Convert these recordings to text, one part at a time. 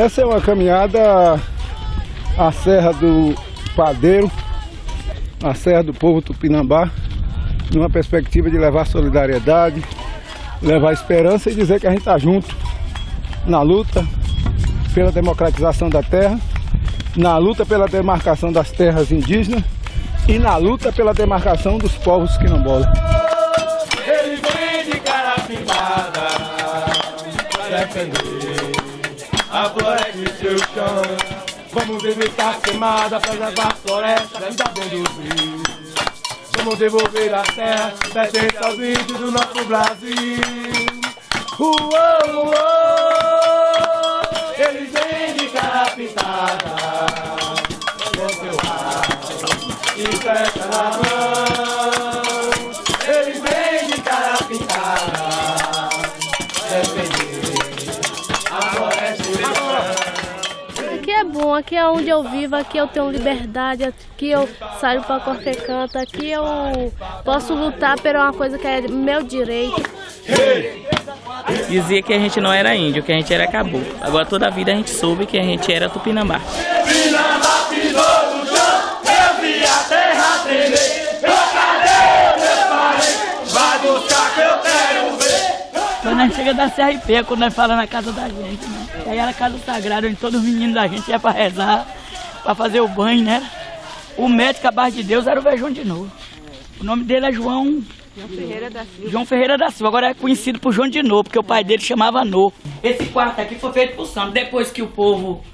Essa é uma caminhada à Serra do Padeiro, à Serra do Povo Tupinambá, numa perspectiva de levar solidariedade, levar esperança e dizer que a gente está junto na luta pela democratização da terra, na luta pela demarcação das terras indígenas e na luta pela demarcação dos povos quilombolas. Defender a floresta e seu chão. Vamos evitar queimada, preservar a floresta, ainda bem dos rios. Vamos devolver a terra, pertence aos índios do nosso Brasil. Uou, uou, eles vêm de cara pintada, com seu rabo e fecha na mão. Aqui é onde eu vivo, aqui eu tenho liberdade, aqui eu saio para qualquer canto, aqui eu posso lutar por uma coisa que é meu direito. Dizia que a gente não era índio, que a gente era caboclo. Agora toda a vida a gente soube que a gente era tupinambá. Pinambá pisou no chão, eu vi a terra tremer. Eu cadê meus parentes? Vai buscar que eu quero ver. A chega da CRP, quando nós fala na casa da gente, né? Aí era a casa sagrada, onde todos os meninos da gente ia pra rezar, pra fazer o banho, né? O médico, a base de Deus, era o Vejão de Novo. O nome dele é João... João Ferreira da Silva. João Ferreira da Silva, agora é conhecido por João de Novo, porque o pai dele chamava No. Esse quarto aqui foi feito por santo. Depois que o povo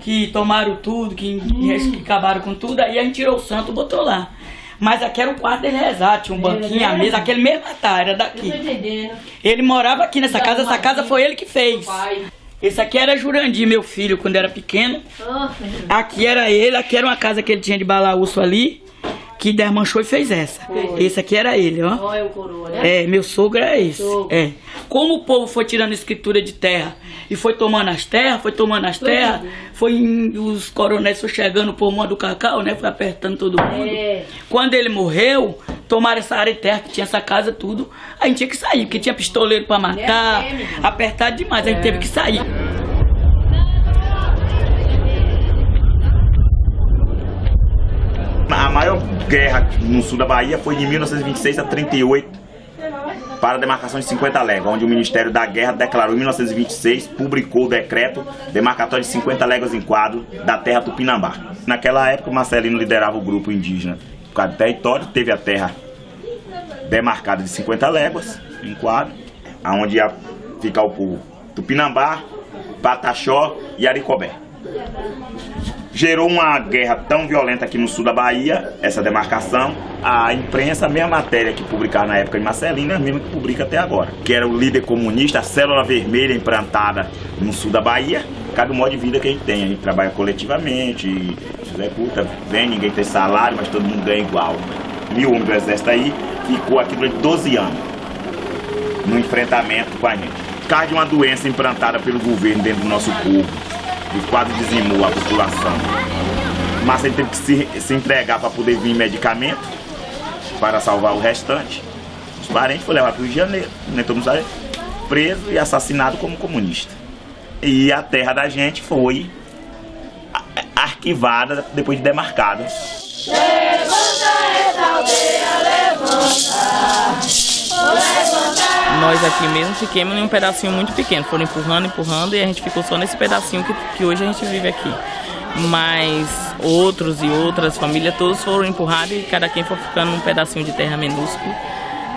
que tomaram tudo, que, que acabaram com tudo, aí a gente tirou o santo e botou lá. Mas aqui era o quarto dele rezar, tinha um banquinho, a mesa, aquele mesmo altar, era daqui. Ele morava aqui nessa casa, essa casa foi ele que fez. Esse aqui era Jurandir, meu filho, quando era pequeno. Aqui era ele, aqui era uma casa que ele tinha de balaúço ali, que desmanchou e fez essa. Esse aqui era ele, ó. Olha o coroa, né? É, meu sogro é esse. É. Como o povo foi tirando escritura de terra e foi tomando as terras, foi tomando as terras, foi em- os coronéis foi chegando por mão do cacau, né? Foi apertando todo mundo. É. Quando ele morreu, tomaram essa área de terra que tinha essa casa tudo, a gente tinha que sair, porque tinha pistoleiro pra matar, apertado demais, a gente teve que sair. A maior guerra no sul da Bahia foi de 1926 a 38 para a demarcação de 50 léguas, onde o Ministério da Guerra declarou em 1926, publicou o decreto demarcatório de 50 léguas em quadro da terra Tupinambá. Naquela época, Marcelino liderava o grupo indígena por causa do território, teve a terra demarcada de 50 léguas em quadro, onde ia ficar o povo Tupinambá, Pataxó e Aricobé gerou uma guerra tão violenta aqui no sul da Bahia, essa demarcação. A imprensa, a mesma matéria que publicava na época de Marcelino, é a mesma que publica até agora. Que era o líder comunista, a célula vermelha implantada no sul da Bahia. Cada modo de vida que a gente tem. A gente trabalha coletivamente, executa, vem, ninguém tem salário, mas todo mundo ganha igual. Mil homens do exército aí, ficou aqui durante 12 anos no enfrentamento com a gente. Por causa de uma doença implantada pelo governo dentro do nosso povo, e quase dizimou a população. Mas ele teve que se, se entregar para poder vir medicamento para salvar o restante. Os parentes foram levados para o Rio de Janeiro, né, todo preso e assassinado como comunista. E a terra da gente foi a- arquivada depois de demarcada. Nós aqui mesmo fiquemos em um pedacinho muito pequeno. Foram empurrando, empurrando e a gente ficou só nesse pedacinho que, que hoje a gente vive aqui. Mas outros e outras famílias todos foram empurrados e cada quem foi ficando num pedacinho de terra minúsculo.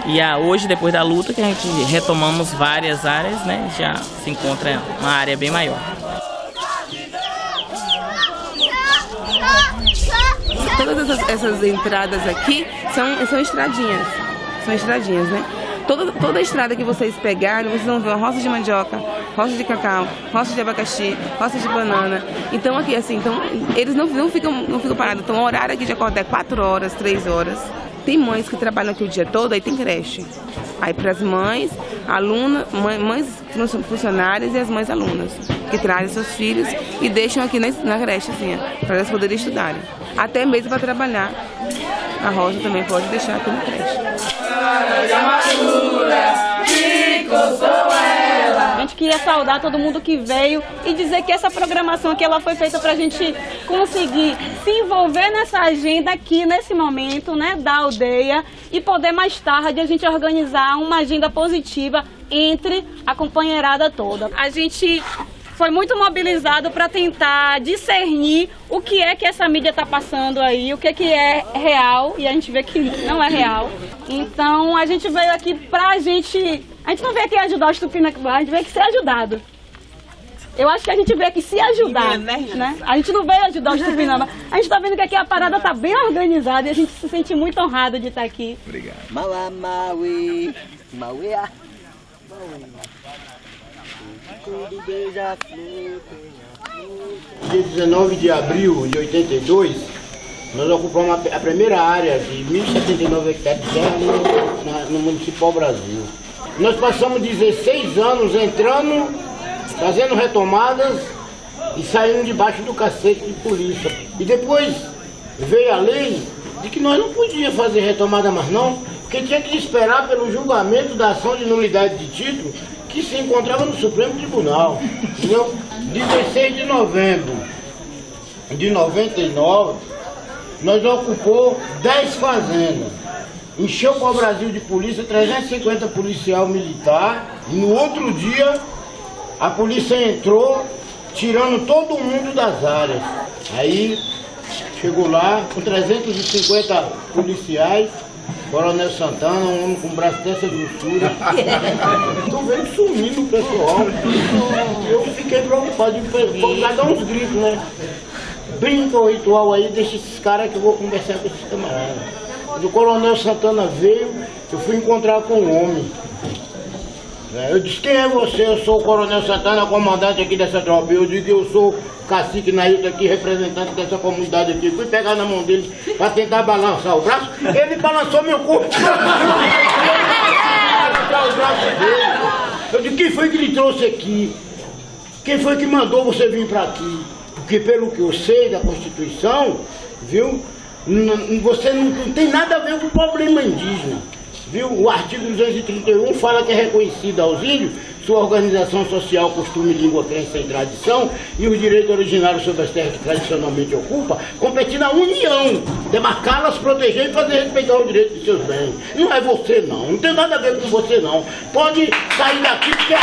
E a, hoje, depois da luta, que a gente retomamos várias áreas, né? Já se encontra uma área bem maior. Todas essas, essas entradas aqui são, são estradinhas. São estradinhas, né? Toda, toda a estrada que vocês pegarem, vocês vão ver uma roça de mandioca, roça de cacau, roça de abacaxi, roça de banana. Então aqui, assim, então, eles não, não, ficam, não ficam parados. Então o horário aqui de acordar é 4 horas, 3 horas. Tem mães que trabalham aqui o dia todo, aí tem creche. Aí para as mães, alunas, mãe- mães fun- funcionárias e as mães alunas, que trazem seus filhos e deixam aqui na, na creche, assim, para elas poderem estudarem. Até mesmo para trabalhar. A roça também pode deixar aqui na creche. Que coçou ela, gente queria saudar todo mundo que veio e dizer que essa programação aqui ela foi feita para a gente conseguir se envolver nessa agenda aqui nesse momento, né, da aldeia e poder mais tarde a gente organizar uma agenda positiva entre a companheirada toda. A gente foi muito mobilizado para tentar discernir o que é que essa mídia está passando aí, o que é que é real, e a gente vê que não é real. Então a gente veio aqui para a gente. A gente não veio aqui ajudar os Tupinambá, a gente veio aqui ser ajudado. Eu acho que a gente veio aqui se ajudar, né? A gente não veio ajudar os Tupinambá. A gente está vendo que aqui a parada está bem organizada e a gente se sente muito honrado de estar aqui. Obrigado. Maui, Maui, Maui. Dia 19 de abril de 82, nós ocupamos a primeira área de 1.079 hectares de terra no, no município Brasil. Nós passamos 16 anos entrando, fazendo retomadas e saindo debaixo do cacete de polícia. E depois veio a lei de que nós não podíamos fazer retomada mais não, porque tinha que esperar pelo julgamento da ação de nulidade de título que se encontrava no Supremo Tribunal. Entendeu? 16 de novembro de 99, nós ocupou 10 fazendas. Encheu com o Brasil de polícia, 350 policial militar. E no outro dia, a polícia entrou, tirando todo mundo das áreas. Aí, chegou lá com 350 policiais, Coronel Santana, um homem com braço dessa grossura. Tô vendo sumindo o pessoal. Eu fiquei preocupado, vou dar uns gritos, né? Brinca o ritual aí, deixa esses caras que eu vou conversar com esses camaradas. O Coronel Santana veio, eu fui encontrar com um homem. É, eu disse, quem é você? Eu sou o Coronel Santana, comandante aqui dessa tropa. Eu digo, eu sou cacique Nailton aqui, representante dessa comunidade aqui. Fui pegar na mão dele para tentar balançar o braço. Ele balançou meu corpo. Eu disse, quem foi que lhe trouxe aqui? Quem foi que mandou você vir para aqui? Porque pelo que eu sei da Constituição, viu? Você não tem nada a ver com o problema indígena. Viu? O artigo 231 fala que é reconhecida aos índios sua organização social, costume, língua, crença e tradição e os direitos originários sobre as terras que tradicionalmente ocupa, competindo à União, demarcá-las, proteger e fazer respeitar os direitos de seus bens. Não é você não, não tem nada a ver com você não. Pode sair daqui porque é.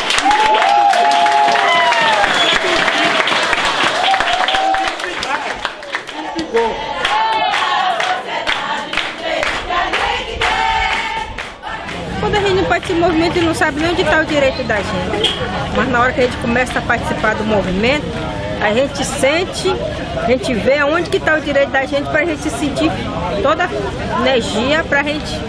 Participa do movimento e não sabe nem onde está o direito da gente. Mas na hora que a gente começa a participar do movimento, a gente sente, a gente vê onde que está o direito da gente para a gente sentir toda a energia para a gente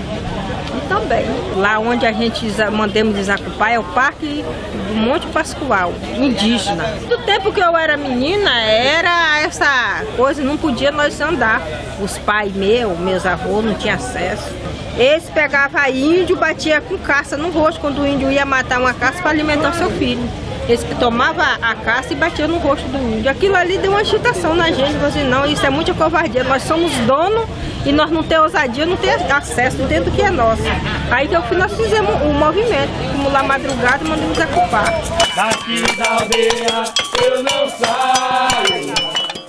também. Lá onde a gente mandamos desacupar é o Parque do Monte Pascoal, indígena. Do tempo que eu era menina, era essa coisa, não podia nós andar. Os pais meus, meus avós, não tinham acesso. Eles pegavam índio, batia com caça no rosto quando o índio ia matar uma caça para alimentar seu filho. Eles tomavam a caça e batiam no rosto do índio. Aquilo ali deu uma agitação na gente. Assim, não, isso é muita covardia. Nós somos donos e nós não temos ousadia, não temos acesso dentro do que é nosso. Aí que eu fui, nós fizemos o um movimento. Fomos lá madrugada e mandamos ocupar. Daqui da aldeia eu não saio.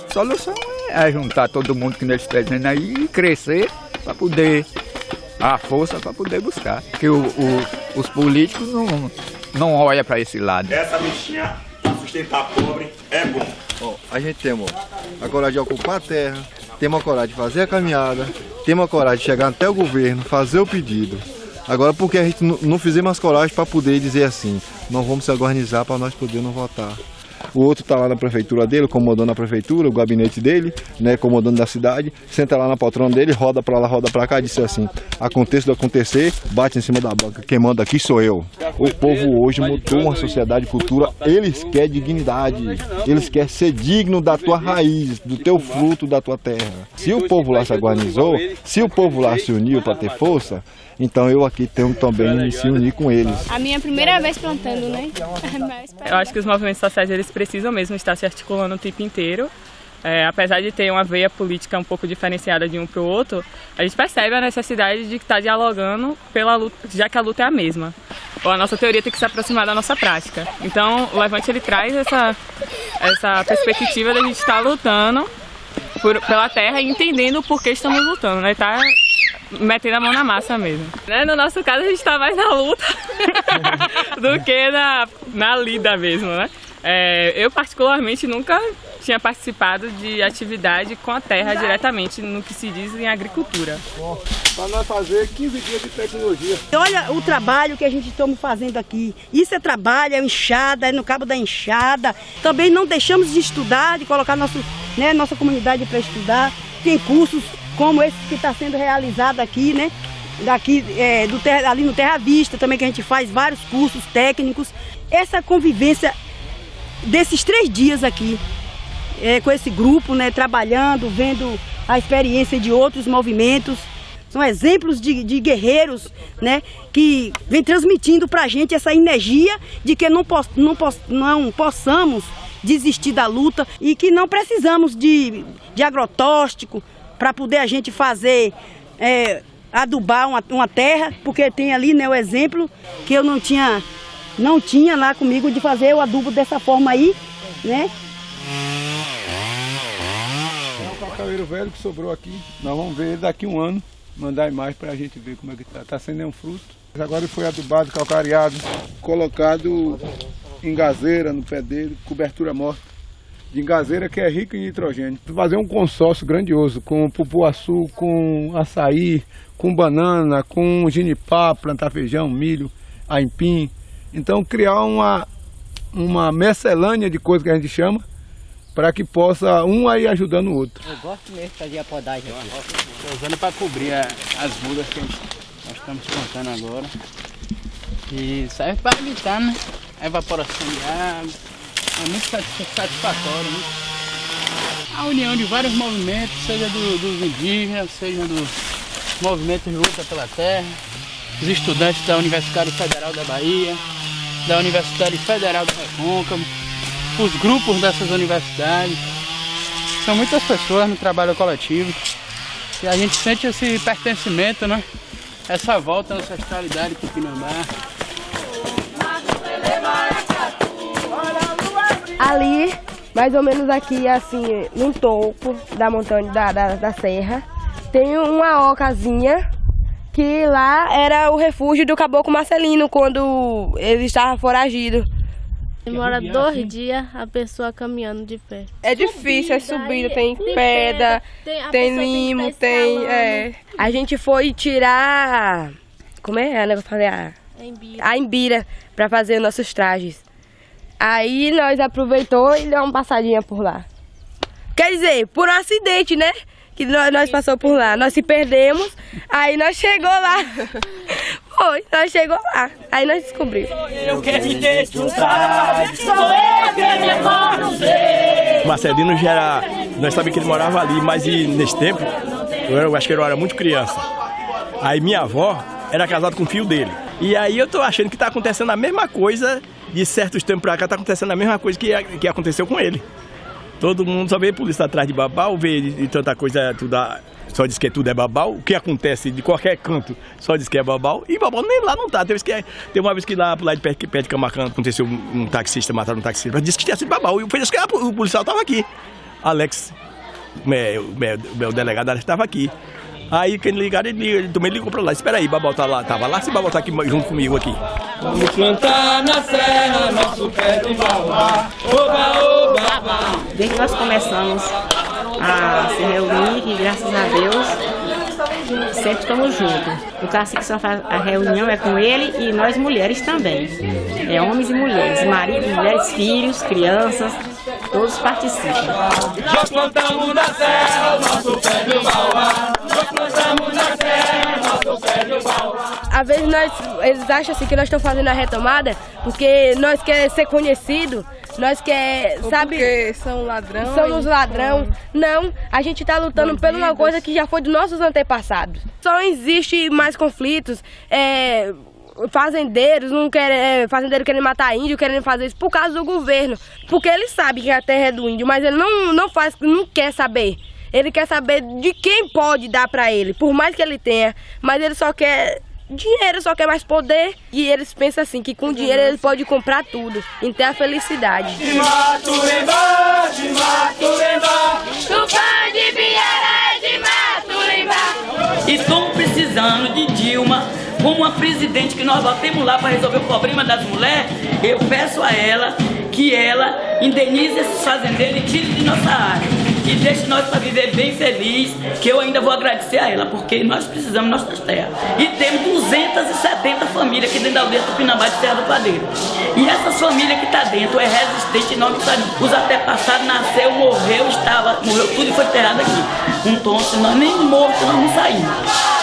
A solução é juntar todo mundo que nós presentes aí e crescer para poder a força para poder buscar. Porque o, o, os políticos não, não olham para esse lado. Essa bichinha sustentar pobre é bom. Bom, a gente tem a coragem de ocupar a terra, temos a coragem de fazer a caminhada, temos a coragem de chegar até o governo, fazer o pedido. Agora, porque a gente não fizemos as coragem para poder dizer assim, nós vamos se organizar para nós podermos votar o outro está lá na prefeitura dele, comandando a prefeitura, o gabinete dele, né, comandando da cidade, senta lá na poltrona dele, roda para lá, roda para cá, disse assim, aconteça do acontecer, bate em cima da banca, quem manda aqui sou eu. O povo hoje mudou uma sociedade cultura, eles querem dignidade, eles querem ser digno da tua raiz, do teu fruto, da tua terra. Se o povo lá se organizou, se o povo lá se uniu para ter força, então eu aqui tenho também se unir com eles. A minha primeira vez plantando, né? Eu acho que os movimentos sociais eles precisam mesmo estar se articulando o tempo inteiro é, apesar de ter uma veia política um pouco diferenciada de um para o outro, a gente percebe a necessidade de estar dialogando pela luta, já que a luta é a mesma. Ou a nossa teoria tem que se aproximar da nossa prática. Então, o Levante ele traz essa, essa perspectiva da gente estar lutando por, pela terra e entendendo por que estamos lutando, né? Tá metendo a mão na massa mesmo. Né? No nosso caso, a gente está mais na luta do que na, na lida mesmo, né? É, eu, particularmente, nunca tinha participado de atividade com a terra diretamente no que se diz em agricultura. Para nós fazer 15 dias de tecnologia. Olha o trabalho que a gente estamos fazendo aqui. Isso é trabalho, é enxada, é no cabo da enxada. Também não deixamos de estudar, de colocar nosso, né, nossa comunidade para estudar. Tem cursos como esse que está sendo realizado aqui, né? Daqui, é, do terra, ali no Terra Vista também, que a gente faz vários cursos técnicos. Essa convivência desses três dias aqui, é, com esse grupo, né, trabalhando, vendo a experiência de outros movimentos. São exemplos de, de guerreiros né, que vem transmitindo para a gente essa energia de que não, poss, não, poss, não possamos desistir da luta e que não precisamos de, de agrotóxico para poder a gente fazer, é, adubar uma, uma terra, porque tem ali né, o exemplo que eu não tinha não tinha lá comigo de fazer o adubo dessa forma aí, né? É um cacaueiro velho que sobrou aqui. Nós vamos ver ele daqui um ano, mandar imagem para a gente ver como é que está. Está sem nenhum fruto. Agora ele foi adubado, calcareado, colocado em gazeira no pé dele, cobertura morta. De gazeira que é rica em nitrogênio. Fazer um consórcio grandioso com pupuaçu, com açaí, com banana, com ginipá, plantar feijão, milho, aipim, então criar uma, uma mescelânea de coisas que a gente chama, para que possa um aí ajudando o outro. Eu gosto mesmo de fazer a podagem aqui. Estou usando para cobrir a, as mudas que gente, nós estamos plantando agora. E serve para evitar né? a evaporação de água. É muito satisfatório. Né? A união de vários movimentos, seja do, dos indígenas, seja dos movimentos de luta pela terra, os estudantes da Universidade Federal da Bahia, da Universidade Federal do Recôncavo, os grupos dessas universidades. São muitas pessoas no trabalho coletivo e a gente sente esse pertencimento, né? Essa volta à ancestralidade tupinambá. Ali, mais ou menos aqui, assim, no topo da montanha, da, da, da serra, tem uma ocasinha que lá era o refúgio do caboclo Marcelino quando ele estava foragido. Demora dois dias a pessoa caminhando de pé. É difícil, é subida, tem, tem pedra, tem, tem limo, tem. É. A gente foi tirar. Como é, Ana? Eu falei, a, a embira para fazer nossos trajes. Aí nós aproveitou e deu uma passadinha por lá. Quer dizer, por um acidente, né? Que nós, nós passou por lá. Nós se perdemos, aí nós chegou lá. Foi, nós chegou lá. Aí nós descobrimos. Eu quero me desfrutar, sou eu que me Marcelino já era. Nós sabíamos que ele morava ali, mas e, nesse tempo, eu, era, eu acho que eu era muito criança. Aí minha avó era casada com o filho dele. E aí eu tô achando que tá acontecendo a mesma coisa, de certos tempos pra cá, tá acontecendo a mesma coisa que, que aconteceu com ele. Todo mundo só vê polícia atrás de babau, vê de, de tanta coisa, tudo, só diz que tudo é babau. O que acontece de qualquer canto só diz que é babau. E babau nem lá não tá. Tem, que, tem uma vez que lá lado de perto, perto de Camacan aconteceu um, um taxista, mataram um taxista, mas disse que tinha sido babau. E foi isso que o policial tava aqui. Alex, meu, meu, meu delegado estava aqui. Aí quando ligaram, ele, ele também ligou pra lá. Espera aí, Babal tá lá. Tava lá, se Babal tá aqui junto comigo aqui. Vamos plantar na serra nosso pé de baobá. Oba, oba, Desde que nós começamos a se reunir, e graças a Deus, sempre estamos juntos. O cacique só faz a reunião é com ele e nós mulheres também. É homens e mulheres, maridos, mulheres, filhos, crianças, todos participam. Já plantamos na serra o nosso pé de baobá. Às vezes nós, eles acham assim que nós estamos fazendo a retomada porque nós queremos ser conhecidos, nós quer, Ou sabe? Porque são ladrão. Somos ladrão. Não, a gente está lutando por uma coisa que já foi dos nossos antepassados. Só existe mais conflitos, é, fazendeiros não querem, é, fazendeiro querendo matar índio, querendo fazer isso por causa do governo. Porque ele sabe que a terra é do índio, mas ele não, não faz, não quer saber. Ele quer saber de quem pode dar para ele, por mais que ele tenha, mas ele só quer dinheiro, só quer mais poder. E eles pensam assim, que com dinheiro ele pode comprar tudo, e ter a felicidade. Estamos precisando de Dilma como uma presidente que nós batemos lá para resolver o problema das mulheres. Eu peço a ela que ela indenize esses fazendeiros e tire de nossa área. E deixe nós para viver bem feliz, que eu ainda vou agradecer a ela, porque nós precisamos nossas terras. E temos 270 famílias aqui dentro da aldeia Tupinambá de Serra do Padeiro. E essas famílias que estão tá dentro é resistente, não Os até passados nasceu, morreu, estava, morreu tudo e foi enterrado aqui. Então, nós nem morto nós não saímos.